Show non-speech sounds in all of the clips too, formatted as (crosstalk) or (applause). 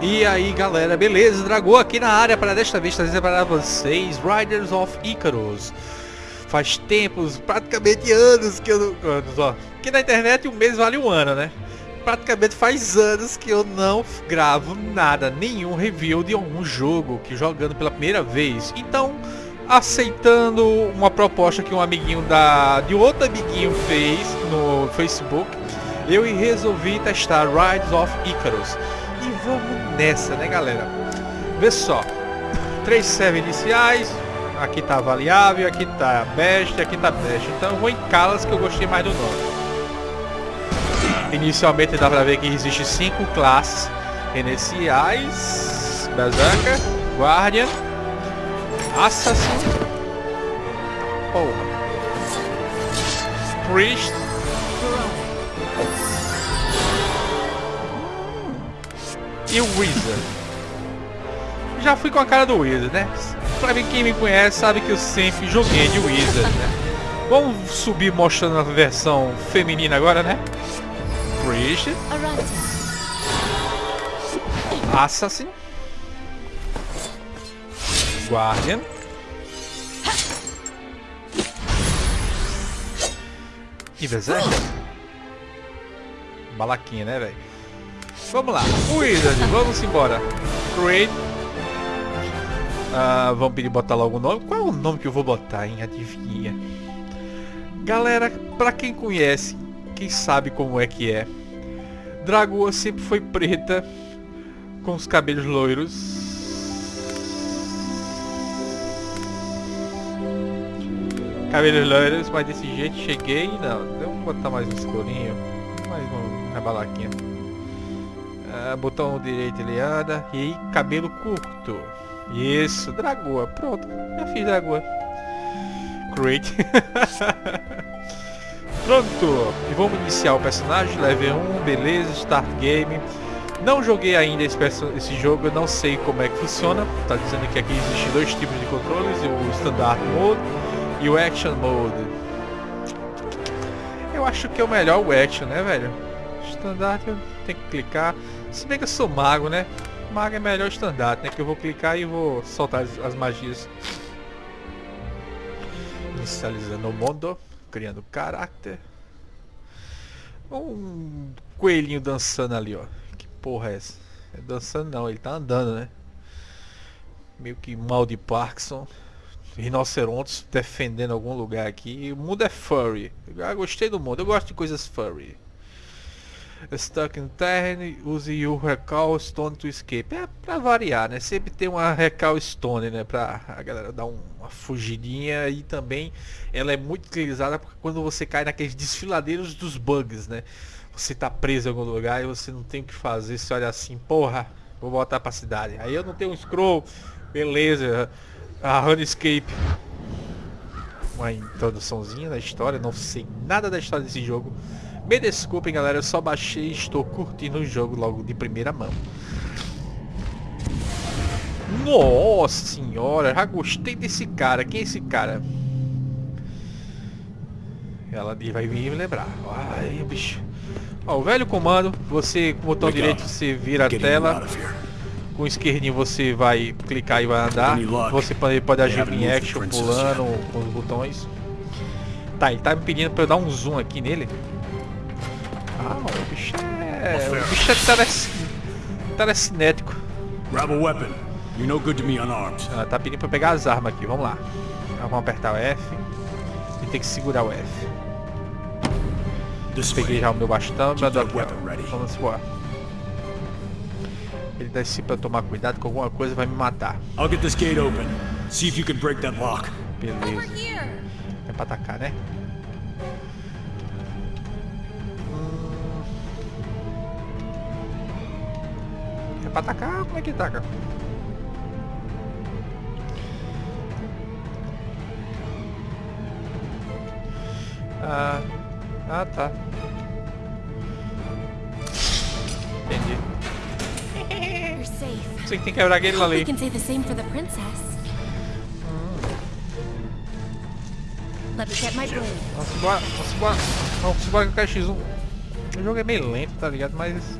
E aí galera, beleza? Dragou aqui na área para desta vez trazer para vocês Riders of Icarus Faz tempos, praticamente anos que eu não... Anos, ó. Que na internet um mês vale um ano, né? Praticamente faz anos que eu não gravo nada, nenhum review de algum jogo que jogando pela primeira vez Então, aceitando uma proposta que um amiguinho da... de outro amiguinho fez no Facebook Eu resolvi testar Riders of Icarus vamos nessa, né, galera? Vê só. Três servers iniciais. Aqui tá variável, aqui tá best, aqui tá best. Então eu vou em Calas que eu gostei mais do nome. Inicialmente dá pra ver que existe cinco classes iniciais. Berserker, Guardian, Assassin, porra, Priest, e o Wizard. Já fui com a cara do Wizard, né? Pra quem me conhece sabe que eu sempre joguei de Wizard, né? Vamos subir mostrando a versão feminina agora, né? Priest. Assassin. Guardian. E Berserker. Balaquinha, né, velho? Vamos lá. Wizard, vamos embora. Create. Ah, vamos pedir botar logo o nome. Qual é o nome que eu vou botar, hein? Adivinha. Galera, pra quem conhece, quem sabe como é que é. Dragoa sempre foi preta, com os cabelos loiros. Cabelos loiros, mas desse jeito cheguei. Não, vamos botar mais um escurinho. Mais uma balaquinha. Ah, botão direito ele anda. E cabelo curto. Isso, dragoa. Pronto, já fiz dragoa. Great. (laughs) Pronto. E vamos iniciar o personagem. Level 1, beleza, start game. Não joguei ainda esse, esse jogo, eu não sei como é que funciona. Tá dizendo que aqui existem dois tipos de controles, o Standard Mode e o Action Mode. Eu acho que é o melhor o Action, né, velho? Standard tem que clicar. Se bem que eu sou mago, né? Mago é melhor estandarte, né? Que eu vou clicar e vou soltar as, as magias. Inicializando o mundo. Criando caráter. Um coelhinho dançando ali, ó. Que porra é essa? É dançando não, ele tá andando, né? Meio que mal de Parkinson. Rinocerontes defendendo algum lugar aqui. O mundo é furry. Eu gostei do mundo. Eu gosto de coisas furry. Stuck in Turn, use o Recall Stone to Escape. É pra variar, né? Sempre tem uma Recall Stone, né? Pra a galera dar um, uma fugidinha e também ela é muito utilizada quando você cai naqueles desfiladeiros dos bugs, né? Você tá preso em algum lugar e você não tem o que fazer, você olha assim, porra, vou voltar pra cidade. Aí eu não tenho um scroll, beleza, a Runescape. Uma introduçãozinha da história, não sei nada da história desse jogo. Me desculpem, galera, eu só baixei e estou curtindo o jogo logo de primeira mão. Nossa senhora, já gostei desse cara. Quem é esse cara? Ela vai vir me lembrar. Ai, bicho. Ó, o velho comando, você com o botão direito você vira a tela. Com o esquerdinho você vai clicar e vai andar. Você pode, pode agir em action pulando com os botões. Tá, ele tá me pedindo para eu dar um zoom aqui nele. Ah, o bicho é. O bicho é telec... telecinético. Grab a weapon. You're no good to me unarmed. Ah, tá pedindo pra pegar as armas aqui, vamos lá. Ah, vamos apertar o F. E tem que segurar o F. Peguei já o meu bastão, meu Vamos embora. Ele desce pra tomar cuidado com alguma coisa vai me matar. I'll get this gate open. See if you can break that lock. Beleza. É pra atacar, né? Pra atacar? Como é que ataca? Ah, ah tá. Entendi. Você que tem que quebrar aquele ali. Hum. Vamos embora, vamos embora. Vamos embora com o KX1. O jogo é meio lento, tá ligado? Mas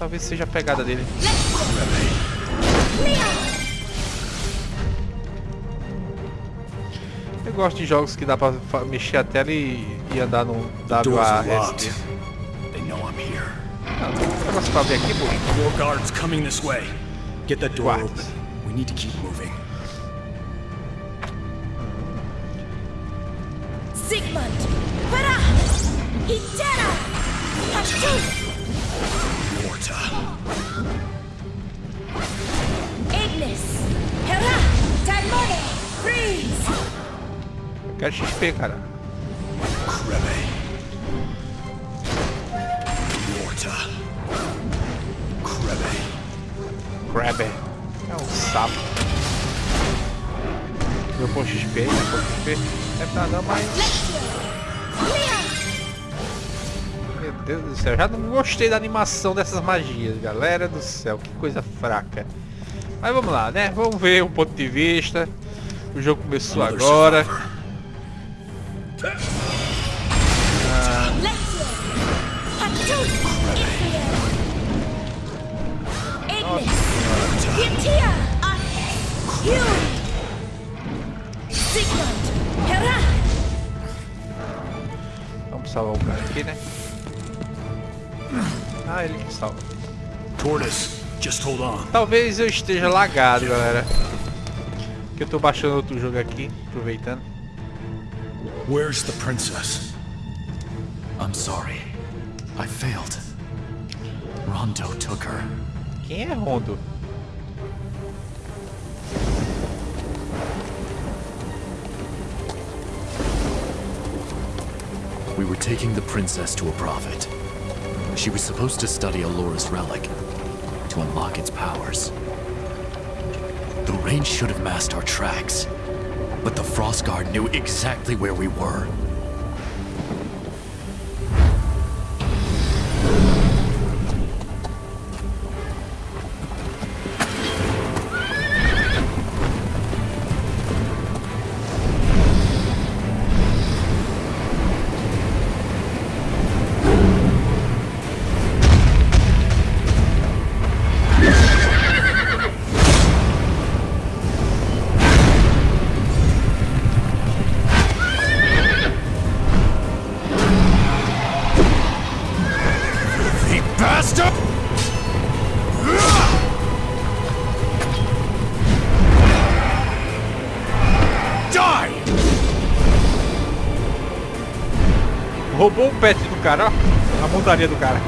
Talvez seja a pegada dele. Eu gosto de jogos que dá pra mexer a tela e, e andar no WASD. Ah, tem um negócio pra ver aqui, pô. More guards coming this way. Get that door What? open. We need to keep moving. Sigmund! Hurra! Hitera! Hattus! Ignis! Hurra! Timone! Freeze! Quero XP, cara. Krebe. Morta. Krebe. Crabber. É um sapo. Meu ponto XP, meu ponto XP. É pra não, mas... Deus do céu, já não gostei da animação dessas magias, galera do céu, que coisa fraca. Mas vamos lá, né? Vamos ver um ponto de vista. O jogo começou agora. Hurra! Vamos salvar o cara aqui, né? Ah, ele que salva. Tortoise, just hold on. Talvez eu esteja lagado, galera. Que eu tô baixando outro jogo aqui, aproveitando. Where's the princess? I'm sorry. I failed. Rondo took her. Quem é Rondo? We were taking the princess to a prophet. She was supposed to study Alora's relic to unlock its powers. The rain should have masked our tracks, but the Frost Guard knew exactly where we were. Roubou o pet do cara, ó. A montaria do cara.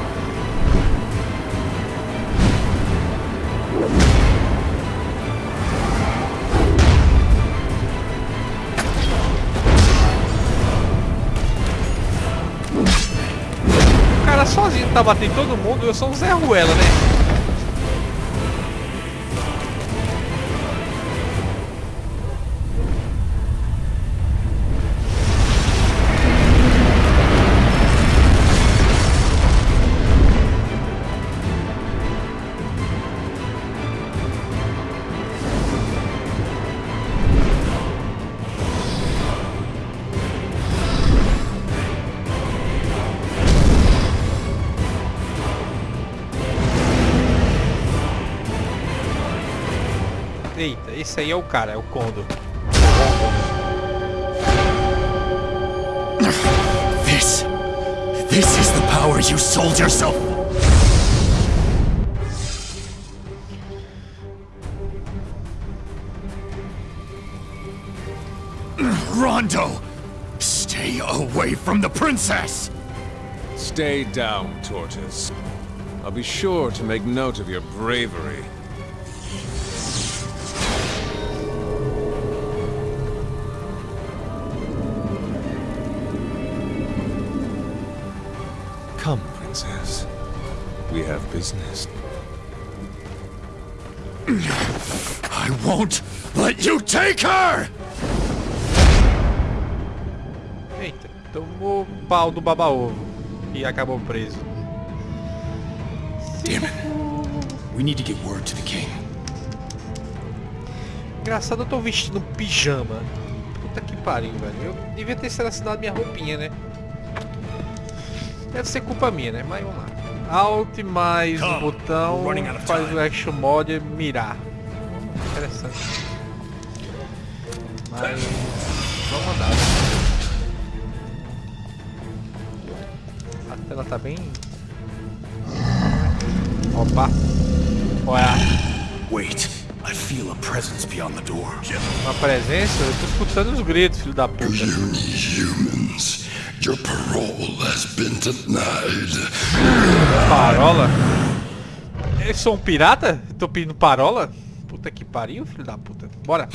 O cara sozinho tá batendo todo mundo, eu sou um Zé Ruela, né? Eita, esse aí é o cara, é o Kondo. This. This is the power you sold yourself. Rondo! Stay away from the princess! Stay down, Tortoise. I'll be sure to make note of your bravery. Princess. We have business. I won't let you take her! Eita, tomou pau do baba-ovo e acabou preso. Damn it. We need to get word to the king. Engraçado, eu tô vestindo pijama. Puta que pariu, velho. Eu devia ter selecionado minha roupinha, né? Deve ser culpa minha, né? Mas vamos lá. Alt mais o botão faz o action mode mirar. Interessante. Mas vamos andar. né? A tela tá bem. Opa! Olha, Wait. I feel a presence beyond the door. uma presença, eu tô escutando os gritos, filho da puta. Humans, your parole has been denied. Parola? Eu sou um pirata? Tô pedindo parola? Puta que pariu, filho da puta. Bora.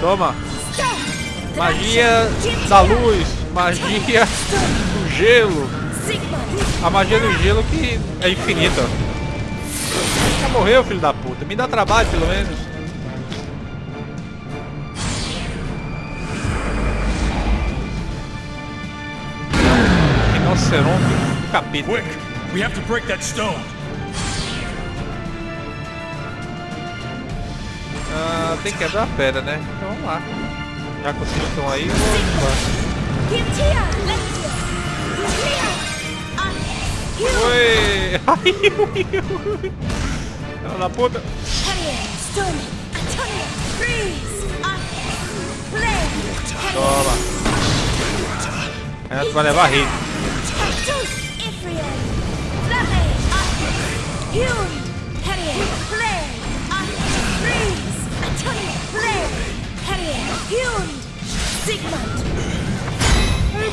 Toma. Magia da luz. Magia do gelo. A magia do gelo que é infinita. Morreu, filho da puta. Me dá trabalho, pelo menos. Rinoceronte do capeta. Quick! We have to break that stone. Ah, tem que quebrar a pedra, né? Então vamos lá. Já que vocês estão aí! Onyx! Hume! Oi! (laughs) Ai, ui, ui. Filha da puta. Toma. Renato vai levar hit.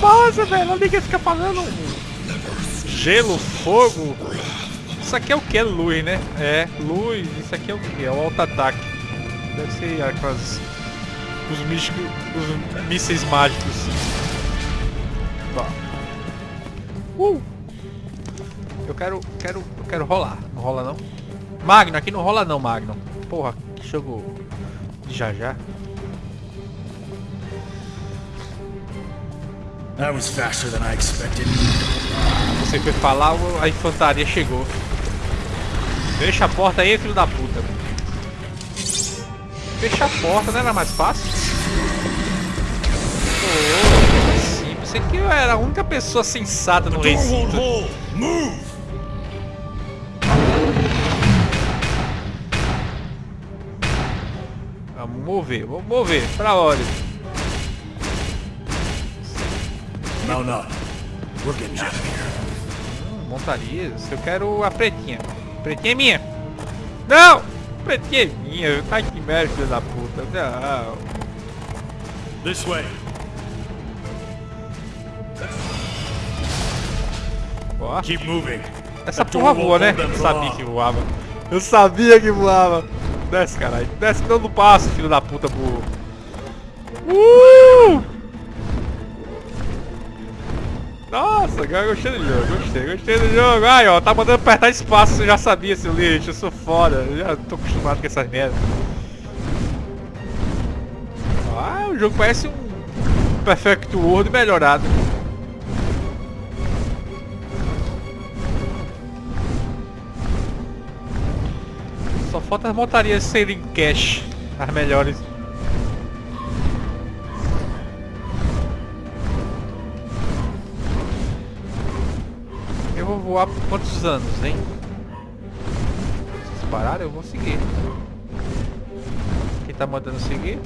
Nossa, velho, olha que fica falando. Gelo, fogo. Isso aqui é o que? Luz, né? É, luz. Isso aqui é o que? É o auto-ataque. Deve ser aquelas... Os místicos... Os mísseis mágicos. Tá. Uh! Eu quero... Quero... Eu quero rolar. Não rola não? Magno, aqui não rola não, Magno. Porra, que jogo... Já já. Você foi falar, a infantaria chegou. Fecha a porta aí, filho da puta. Fecha a porta, não era mais fácil? Pô, simples. Você que eu era a única pessoa sensata no recinto. Move! Vamos mover, vamos mover. Pra onde? Mount up. We're getting out of here. Hum, Montarias. Eu quero a pretinha. Pretinha é minha. Não! Pretinha é minha. Tá que merda, filho da puta. Não. This way. Ó. Keep moving. Essa porra voa, né? Eu sabia que voava. Eu sabia que voava. Desce, caralho. Desce não passo, filho da puta burro. Uh! Nossa, gostei do jogo, gostei, gostei do jogo. Ai, ó, tá mandando apertar espaço, você já sabia, seu lixo. Eu sou foda, eu já tô acostumado com essas merdas. Ah, o jogo parece um Perfect World melhorado. Só falta as montarias serem cash, as melhores. Voar por quantos anos, hein? Se parar, eu vou seguir. Quem tá mandando seguir?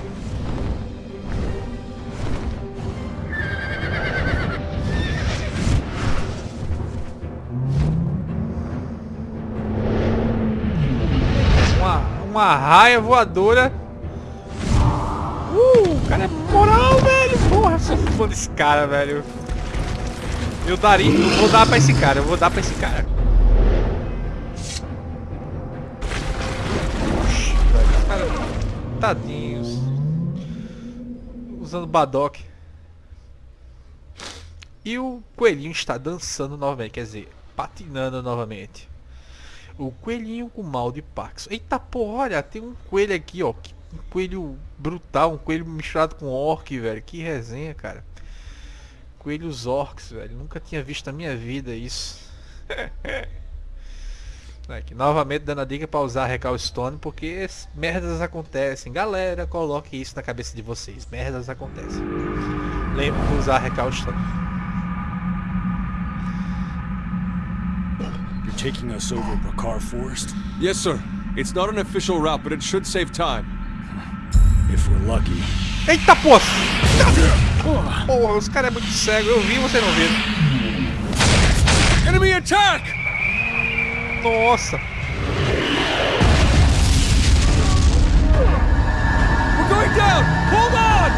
Uma, uma raia voadora. Uh, o cara é moral, velho. Porra, sou fã desse cara, velho. Eu daria, eu vou dar pra esse cara, eu vou dar pra esse cara. Tadinhos. Usando Badok. E o coelhinho está dançando novamente, quer dizer, patinando novamente. O coelhinho com mal de Pax. Eita porra, olha, tem um coelho aqui, ó. Um coelho brutal, um coelho misturado com orc, velho. Que resenha, cara. Coelhos orcs, velho. Nunca tinha visto na minha vida isso. (laughs) Aqui, novamente dando a dica para usar Recall Stone, porque merdas acontecem. Galera, coloque isso na cabeça de vocês. Merdas acontecem. Lembre de usar Recall Stone. taking us over Bakar Forest? Yes, sir. It's not an official route, but it should save time. If we're lucky. Eita, pô! Porra, os caras é muito cego. Eu vi, você não viu. Enemy attack! Nossa! We're going down! Hold on!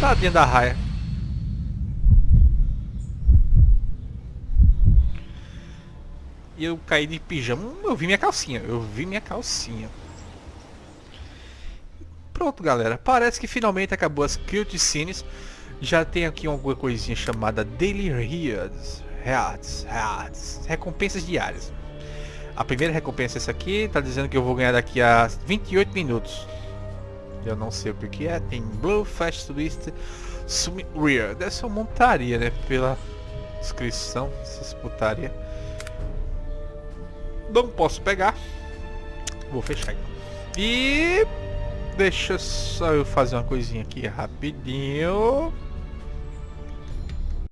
Tadinha da raia. E eu caí de pijama. Eu vi minha calcinha. Eu vi minha calcinha. Pronto, galera. Parece que finalmente acabou as cutscenes. Já tem aqui alguma coisinha chamada Daily Rewards. Rewards. Rewards. Recompensas diárias. A primeira recompensa é essa aqui. Tá dizendo que eu vou ganhar daqui a 28 minutos. Eu não sei o que que é. Tem Blue Fast Twist Sumi Rear. Deve ser uma montaria, né? Pela descrição. Essas putaria. Não posso pegar. Vou fechar então. E deixa eu fazer uma coisinha aqui rapidinho.